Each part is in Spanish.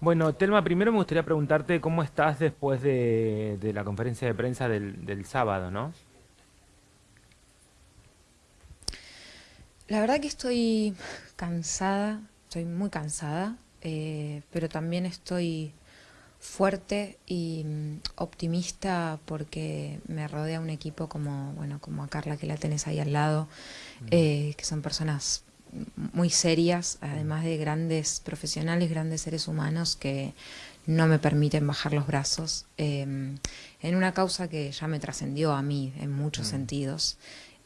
Bueno, Telma, primero me gustaría preguntarte cómo estás después de, de la conferencia de prensa del, del sábado, ¿no? La verdad que estoy cansada, estoy muy cansada, eh, pero también estoy fuerte y mm, optimista porque me rodea un equipo como, bueno, como a Carla que la tenés ahí al lado, eh, que son personas muy serias, además de grandes profesionales, grandes seres humanos que no me permiten bajar los brazos em, en una causa que ya me trascendió a mí en muchos sentidos,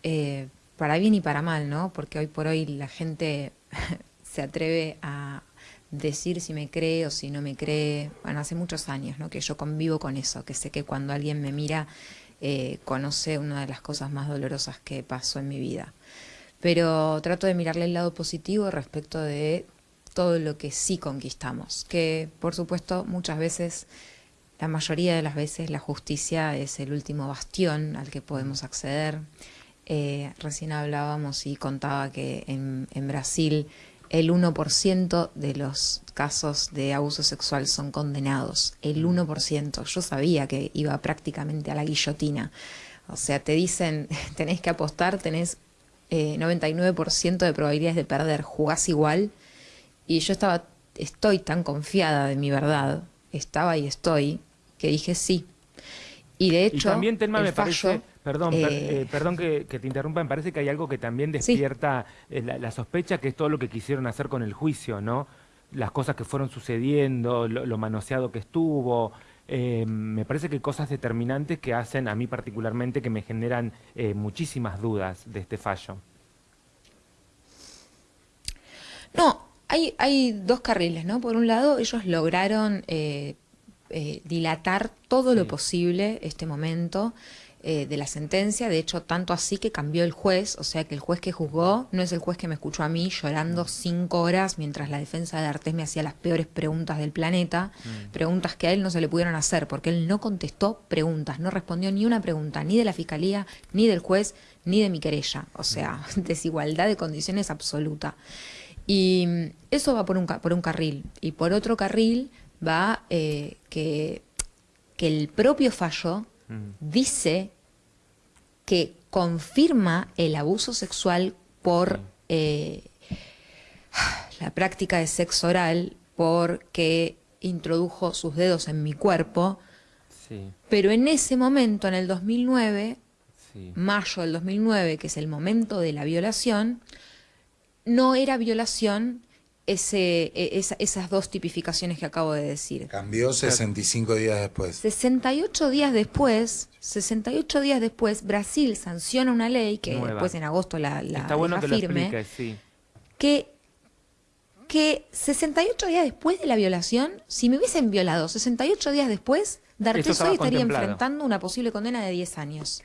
eh, para bien y para mal, ¿no? Porque hoy por hoy la gente se atreve a decir si me cree o si no me cree. Bueno, hace muchos años, ¿no? Que yo convivo con eso, que sé que cuando alguien me mira eh, conoce una de las cosas más dolorosas que pasó en mi vida pero trato de mirarle el lado positivo respecto de todo lo que sí conquistamos, que por supuesto muchas veces, la mayoría de las veces la justicia es el último bastión al que podemos acceder. Eh, recién hablábamos y contaba que en, en Brasil el 1% de los casos de abuso sexual son condenados, el 1%. Yo sabía que iba prácticamente a la guillotina. O sea, te dicen, tenés que apostar, tenés 99% eh, de probabilidades de perder, jugás igual. Y yo estaba, estoy tan confiada de mi verdad, estaba y estoy, que dije sí. Y de hecho, también Telma me parece, perdón, eh, eh, perdón que, te interrumpa, me parece que hay algo que también despierta la, sospecha, que es todo lo que quisieron hacer con el juicio, ¿no? Las cosas que fueron sucediendo, lo manoseado que estuvo, eh, me parece que cosas determinantes que hacen a mí particularmente que me generan eh, muchísimas dudas de este fallo. No, hay, hay dos carriles, ¿no? Por un lado, ellos lograron eh, dilatar todo lo posible este momento. Eh, de la sentencia, de hecho tanto así que cambió el juez, o sea que el juez que juzgó no es el juez que me escuchó a mí llorando cinco horas mientras la defensa de Artés me hacía las peores preguntas del planeta, mm. preguntas que a él no se le pudieron hacer porque él no contestó preguntas, no respondió ni una pregunta, ni de la fiscalía, ni del juez, ni de mi querella, o sea, mm. desigualdad de condiciones absoluta. Y mm, eso va por un, por un carril, y por otro carril va eh, que, que el propio fallo dice que confirma el abuso sexual por eh, la práctica de sexo oral, porque introdujo sus dedos en mi cuerpo, pero en ese momento, en el 2009, mayo del 2009, que es el momento de la violación, no era violación ese, e, esas dos tipificaciones que acabo de decir. Cambió 65 días después. 68 días después, 68 días después, Brasil sanciona una ley que después en agosto la, la, Está bueno que firme, sí. que, que 68 días después de la violación, si me hubiesen violado 68 días después, D'Artes hoy estaría enfrentando una posible condena de 10 años.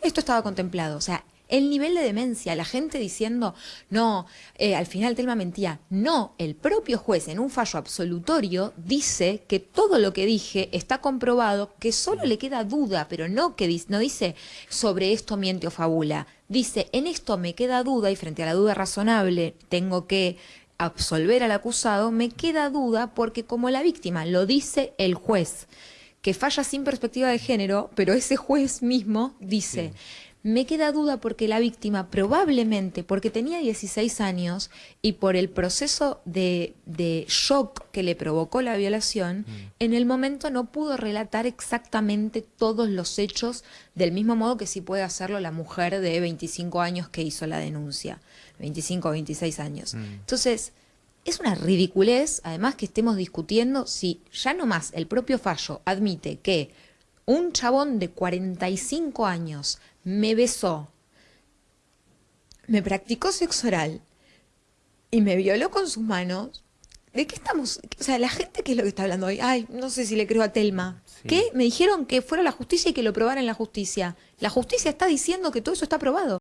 Esto estaba contemplado. O sea, el nivel de demencia, la gente diciendo, no, eh, al final Telma mentía. No, el propio juez en un fallo absolutorio dice que todo lo que dije está comprobado, que solo le queda duda, pero no que no dice sobre esto miente o fabula. Dice, en esto me queda duda y frente a la duda razonable tengo que absolver al acusado, me queda duda porque como la víctima lo dice el juez, que falla sin perspectiva de género, pero ese juez mismo dice... Me queda duda porque la víctima probablemente, porque tenía 16 años y por el proceso de, shock que le provocó la violación, mm. en el momento no pudo relatar exactamente todos los hechos del mismo modo que sí puede hacerlo la mujer de 25 años que hizo la denuncia, 25 o 26 años. Mm. Entonces, es una ridiculez, además que estemos discutiendo si ya no más el propio fallo admite que un chabón de 45 años me besó, me practicó sexo oral y me violó con sus manos, ¿de qué estamos? O sea, la gente que es lo que está hablando hoy, ay, no sé si le creo a Telma. ¿Qué? Me dijeron que fuera la justicia y que lo probara en la justicia. La justicia está diciendo que todo eso está probado.